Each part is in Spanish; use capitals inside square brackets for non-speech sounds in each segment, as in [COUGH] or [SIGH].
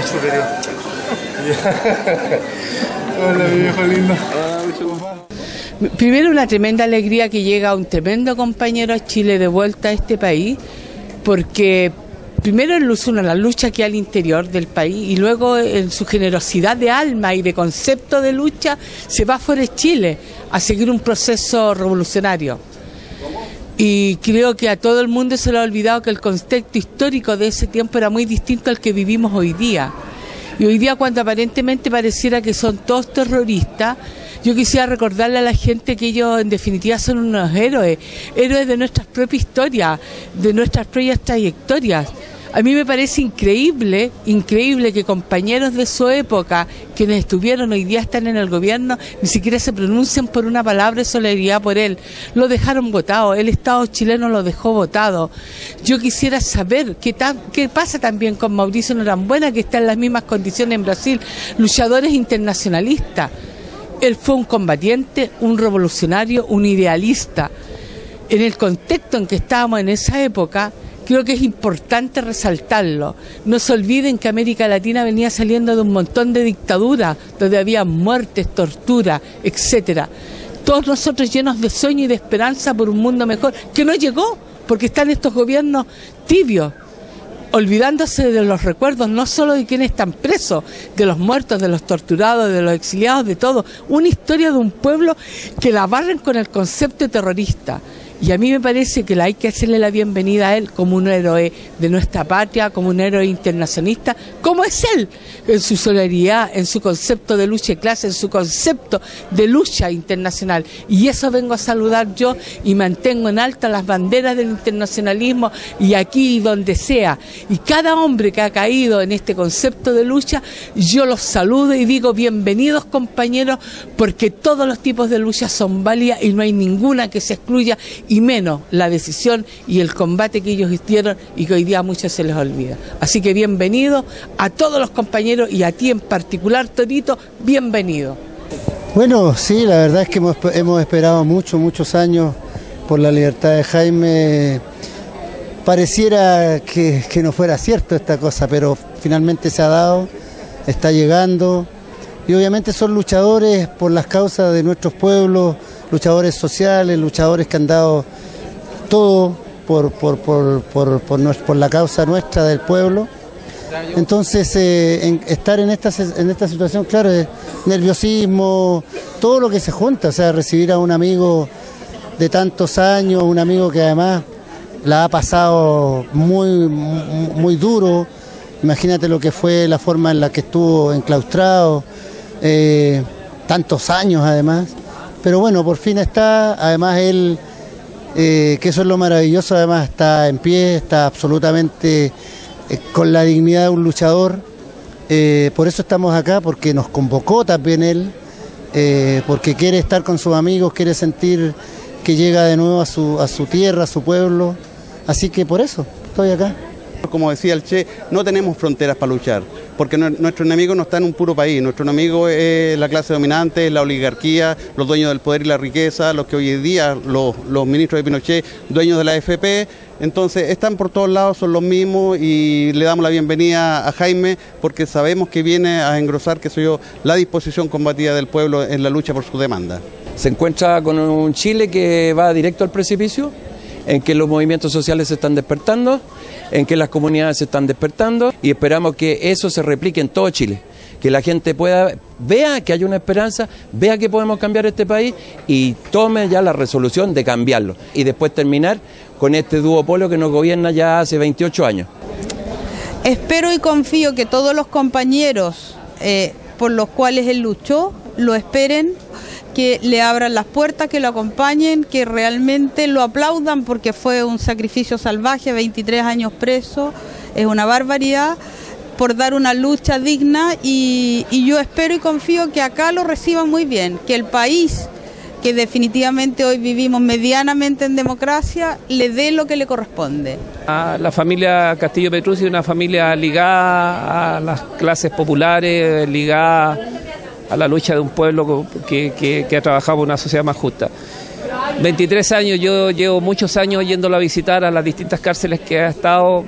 [LAUGHS] Primero una tremenda alegría que llega un tremendo compañero a Chile de vuelta a este país, porque primero en la lucha que hay al interior del país y luego en su generosidad de alma y de concepto de lucha se va fuera de Chile a seguir un proceso revolucionario. Y creo que a todo el mundo se le ha olvidado que el contexto histórico de ese tiempo era muy distinto al que vivimos hoy día. Y hoy día cuando aparentemente pareciera que son todos terroristas, yo quisiera recordarle a la gente que ellos en definitiva son unos héroes, héroes de nuestras propias historias, de nuestras propias trayectorias. A mí me parece increíble, increíble que compañeros de su época, quienes estuvieron hoy día están en el gobierno, ni siquiera se pronuncian por una palabra de solidaridad por él. Lo dejaron votado, el Estado chileno lo dejó votado. Yo quisiera saber qué, qué pasa también con Mauricio Norambuena, que está en las mismas condiciones en Brasil, luchadores internacionalistas. Él fue un combatiente, un revolucionario, un idealista. En el contexto en que estábamos en esa época, Creo que es importante resaltarlo. No se olviden que América Latina venía saliendo de un montón de dictaduras, donde había muertes, tortura, etcétera. Todos nosotros llenos de sueño y de esperanza por un mundo mejor, que no llegó, porque están estos gobiernos tibios, olvidándose de los recuerdos no solo de quienes están presos, de los muertos, de los torturados, de los exiliados, de todo. Una historia de un pueblo que la barren con el concepto terrorista. Y a mí me parece que hay que hacerle la bienvenida a él como un héroe de nuestra patria, como un héroe internacionalista, como es él, en su solidaridad, en su concepto de lucha de clase, en su concepto de lucha internacional. Y eso vengo a saludar yo y mantengo en alta las banderas del internacionalismo y aquí y donde sea. Y cada hombre que ha caído en este concepto de lucha, yo los saludo y digo bienvenidos compañeros, porque todos los tipos de lucha son válidas y no hay ninguna que se excluya y menos la decisión y el combate que ellos hicieron y que hoy día a muchos se les olvida. Así que bienvenido a todos los compañeros y a ti en particular, Torito, bienvenido. Bueno, sí, la verdad es que hemos, esperado muchos, muchos años por la libertad de Jaime. Pareciera que, que no fuera cierto esta cosa, pero finalmente se ha dado, está llegando y obviamente son luchadores por las causas de nuestros pueblos, luchadores sociales, luchadores que han dado todo por, por, por, por la causa nuestra del pueblo. Entonces, eh, estar en esta, en esta situación, claro, es nerviosismo, todo lo que se junta, o sea, recibir a un amigo de tantos años, un amigo que además la ha pasado muy, muy duro, imagínate lo que fue la forma en la que estuvo enclaustrado, eh, tantos años además, pero bueno, por fin está, además él, eh, que eso es lo maravilloso, además está en pie, está absolutamente eh, con la dignidad de un luchador. Eh, por eso estamos acá, porque nos convocó también él, porque quiere estar con sus amigos, quiere sentir que llega de nuevo a su, a su tierra, a su pueblo. Así que por eso estoy acá. Como decía el Che, no tenemos fronteras para luchar, porque nuestro enemigo no está en un puro país, nuestro enemigo es la clase dominante, la oligarquía, los dueños del poder y la riqueza, los que hoy en día, los, ministros de Pinochet, dueños de la AFP, entonces están por todos lados, son los mismos y le damos la bienvenida a Jaime porque sabemos que viene a engrosar, que soy yo, la disposición combatida del pueblo en la lucha por su demanda. Se encuentra con un Chile que va directo al precipicio, en que los movimientos sociales se están despertando, en que las comunidades se están despertando y esperamos que eso se replique en todo Chile que la gente pueda vea que hay una esperanza, vea que podemos cambiar este país y tome ya la resolución de cambiarlo y después terminar con este duopolio que nos gobierna ya hace 28 años. Espero y confío que todos los compañeros eh, por los cuales él luchó lo esperen que le abran las puertas, que lo acompañen, que realmente lo aplaudan porque fue un sacrificio salvaje, 23 años preso, es una barbaridad por dar una lucha digna y, yo espero y confío que acá lo reciban muy bien, que el país que definitivamente hoy vivimos medianamente en democracia, le dé lo que le corresponde. la familia Castillo Petrucci es una familia ligada a las clases populares, ligada a la lucha de un pueblo que, ha trabajado por una sociedad más justa. 23 años, yo llevo muchos años yéndolo a visitar a las distintas cárceles que ha estado,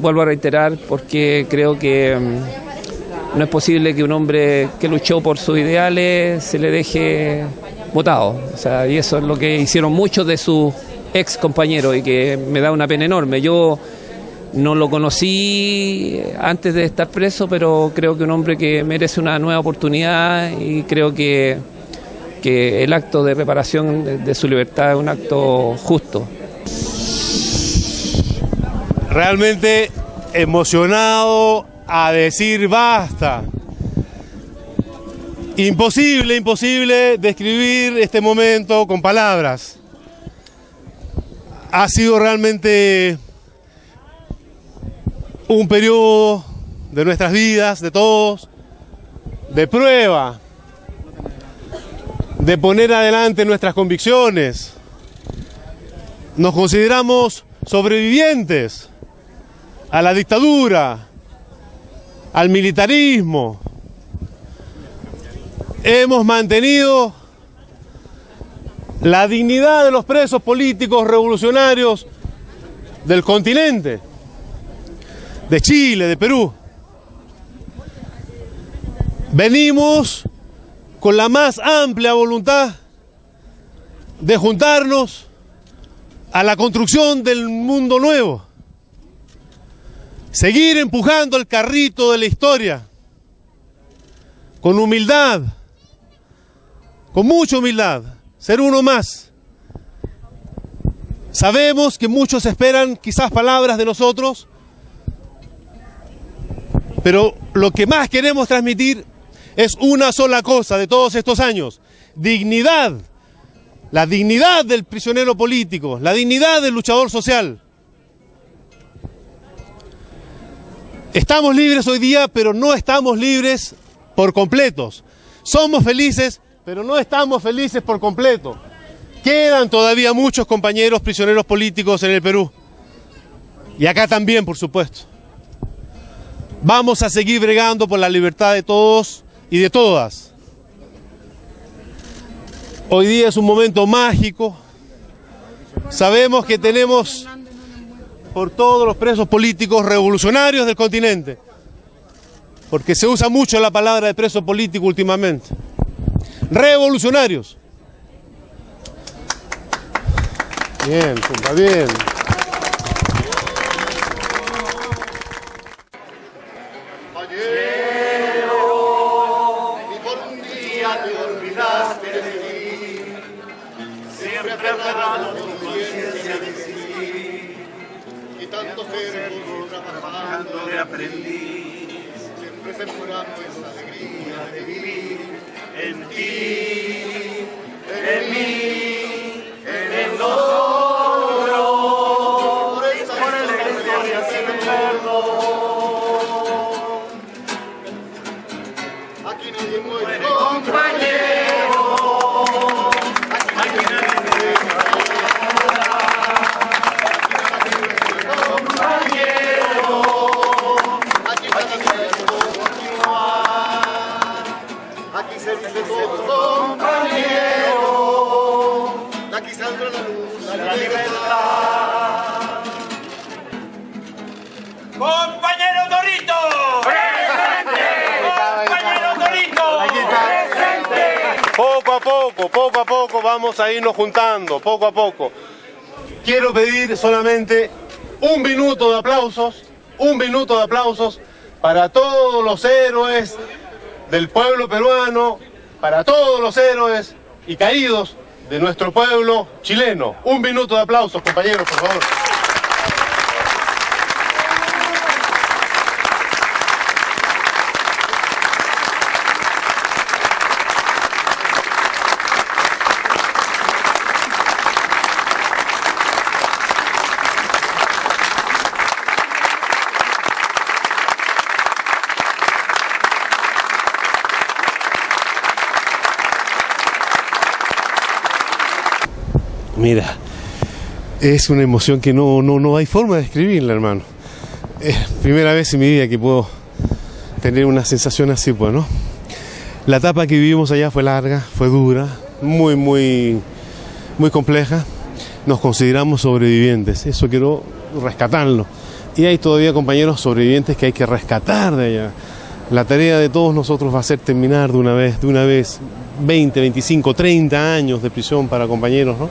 vuelvo a reiterar porque creo que mm, no es posible que un hombre que luchó por sus ideales se le deje votado. O sea, y eso es lo que hicieron muchos de sus ex compañeros y que me da una pena enorme. Yo no lo conocí antes de estar preso, pero creo que un hombre que merece una nueva oportunidad y creo que, que el acto de reparación de, de su libertad es un acto justo. realmente emocionado a decir basta. Imposible, imposible describir este momento con palabras. Ha sido realmente un periodo de nuestras vidas, de todos, de prueba, de poner adelante nuestras convicciones. Nos consideramos sobrevivientes a la dictadura, al militarismo. Hemos mantenido la dignidad de los presos políticos revolucionarios del continente, de Chile, de Perú. Venimos con la más amplia voluntad de juntarnos a la construcción del mundo nuevo seguir empujando el carrito de la historia con humildad, con mucha humildad, ser uno más. Sabemos que muchos esperan quizás palabras de nosotros, pero lo que más queremos transmitir es una sola cosa de todos estos años, dignidad, la dignidad del prisionero político, la dignidad del luchador social. Estamos libres hoy día, pero no estamos libres por completos. Somos felices, pero no estamos felices por completo. Quedan todavía muchos compañeros prisioneros políticos en el Perú. Y acá también, por supuesto. Vamos a seguir bregando por la libertad de todos y de todas. Hoy día es un momento mágico. Sabemos que tenemos por todos los presos políticos revolucionarios del continente. Porque se usa mucho la palabra de preso político últimamente. Revolucionarios. Bien, está bien. Aprendiz, siempre sembrando esa alegría de vivir. En ti, en mí, en nosotros, por esta historia sin perdón. Aquí nadie muere. Libertad. ¡Compañero Dorito! ¡Presente! Poco a poco, poco a poco vamos a irnos juntando, poco a poco. Quiero pedir solamente un minuto de aplausos, un minuto de aplausos para todos los héroes del pueblo peruano, para todos los héroes y caídos de nuestro pueblo chileno. Un minuto de aplausos, compañeros, por favor. Mira, es una emoción que no, no, no hay forma de describirla, hermano. Es primera vez en mi vida que puedo tener una sensación así, pues, ¿no? La etapa que vivimos allá fue larga, fue dura, muy, muy, muy compleja. Nos consideramos sobrevivientes, eso quiero rescatarlo. y hay todavía compañeros sobrevivientes que hay que rescatar de allá. La tarea de todos nosotros va a ser terminar de una vez, de una vez 20, 25, 30 años de prisión para compañeros, ¿no?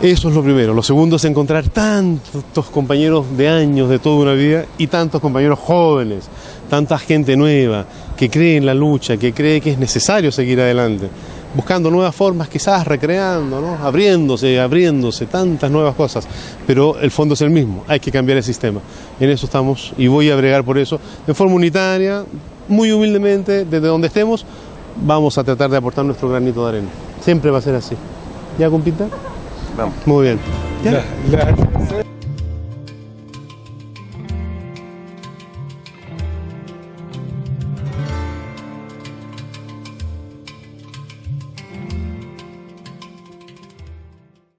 Eso es lo primero. Lo segundo es encontrar tantos compañeros de años, de toda una vida, y tantos compañeros jóvenes, tanta gente nueva, que cree en la lucha, que cree que es necesario seguir adelante, buscando nuevas formas, quizás recreando, ¿no? abriéndose, abriéndose, tantas nuevas cosas, pero el fondo es el mismo, hay que cambiar el sistema. En eso estamos y voy a bregar por eso, de forma unitaria, muy humildemente, desde donde estemos, vamos a tratar de aportar nuestro granito de arena. Siempre va a ser así. ¿Ya, compita? Vamos. Muy bien. ¿Ya?